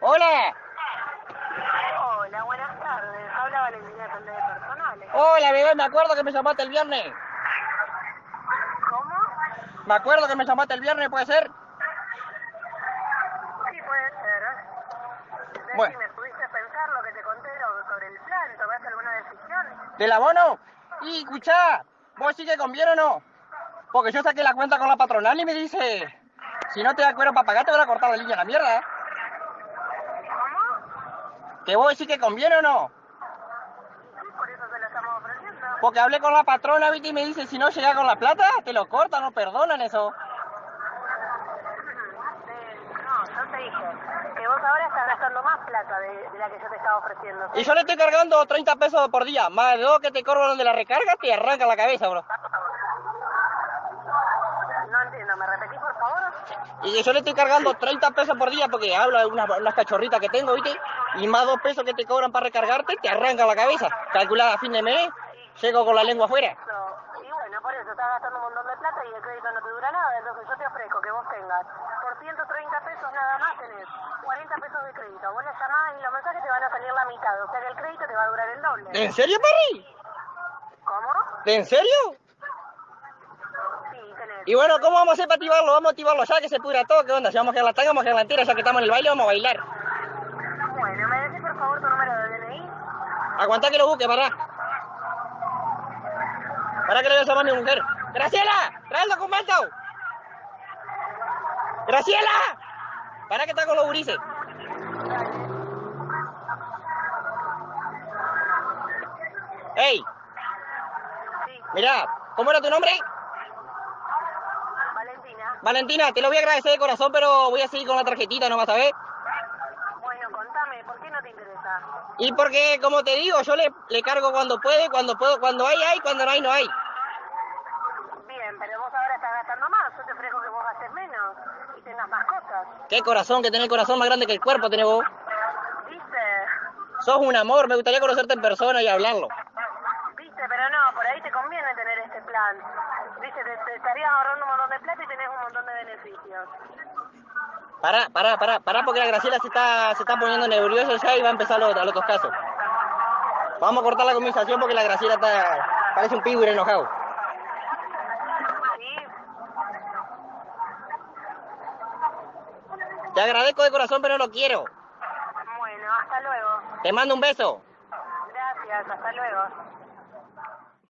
Hola. Hola, buenas tardes. Habla Valentina de de Personales. Hola, bebé, me acuerdo que me llamaste el viernes. ¿Cómo? Me acuerdo que me llamaste el viernes, ¿puede ser? Sí, puede ser. Decime, Bueno. ¿pudiste pensar lo que te conté sobre el plan? ¿Tomaste alguna decisión? ¿Del abono? Y escuchá, ¿vos sí que conviene o no? Porque yo saqué la cuenta con la patronal y me dice, si no te da cuero para pagar, te van a cortar la línea a la mierda. ¿Cómo? ¿Que vos sí que conviene o no? Sí, por eso lo estamos ofreciendo. Porque hablé con la patrona, ¿viste? Y me dice, si no llega con la plata, te lo cortan, no perdonan eso. Eh, no, te que vos ahora estás gastando más plata de, de la que yo te estaba ofreciendo. Y yo le estoy cargando 30 pesos por día, más de dos que te cobran de la recarga, te arranca la cabeza, bro. No entiendo, ¿me repetís por favor? Y yo le estoy cargando 30 pesos por día porque hablo de unas, unas cachorritas que tengo, ¿viste? Y más dos pesos que te cobran para recargarte, te arranca la cabeza. Calculada a fin de mes, llego con la lengua afuera. Y bueno, por eso estás gastando un montón de plata y el crédito no te dura nada. Entonces yo te ofrezco que vos tengas por 130 pesos nada más tenés 40 pesos de crédito. Vos le llamás y los mensajes te van a salir la mitad. O sea que el crédito te va a durar el doble. ¿En serio, Perry? ¿Cómo? ¿En serio? Y bueno, ¿cómo vamos a hacer para activarlo? Vamos a activarlo ya que se pudra todo. ¿Qué onda? Si vamos a la tanga, vamos a la entera. Ya que estamos en el baile, vamos a bailar. Bueno, ¿me decís por favor tu número de DNI? Aguantá que lo busque, pará. Pará que le voy a llamar a mi mujer. ¡Graciela! ¡Trae el documento! ¡Graciela! Pará que está con los gurises. ¡Ey! Sí, Mirá, ¿cómo era tu nombre? Valentina. Te lo voy a agradecer de corazón, pero voy a seguir con la tarjetita, ¿no vas a ver? Bueno, contame, ¿por qué no te interesa? Y porque, como te digo, yo le, le cargo cuando puede, cuando puedo, cuando hay, hay, cuando no hay, no hay. Bien, pero vos ahora estás gastando más. Yo te ofrezco que vos gastes menos y tengas más cosas. Qué corazón, que tenés el corazón más grande que el cuerpo, tenés vos. ¿Viste? Sos un amor, me gustaría conocerte en persona y hablarlo. Viste, pero no, por ahí te conviene Viste, te, te estarías ahorrando un montón de plata y tenés un montón de beneficios. Pará, pará, pará, pará, porque la Graciela se está, se está poniendo nerviosa ya y va a empezar los, a los otros casos. Vamos a cortar la conversación porque la Graciela está, parece un pibur enojado. Sí, Te agradezco de corazón, pero no quiero. bueno, hasta luego. Te mando un beso. Gracias, hasta luego.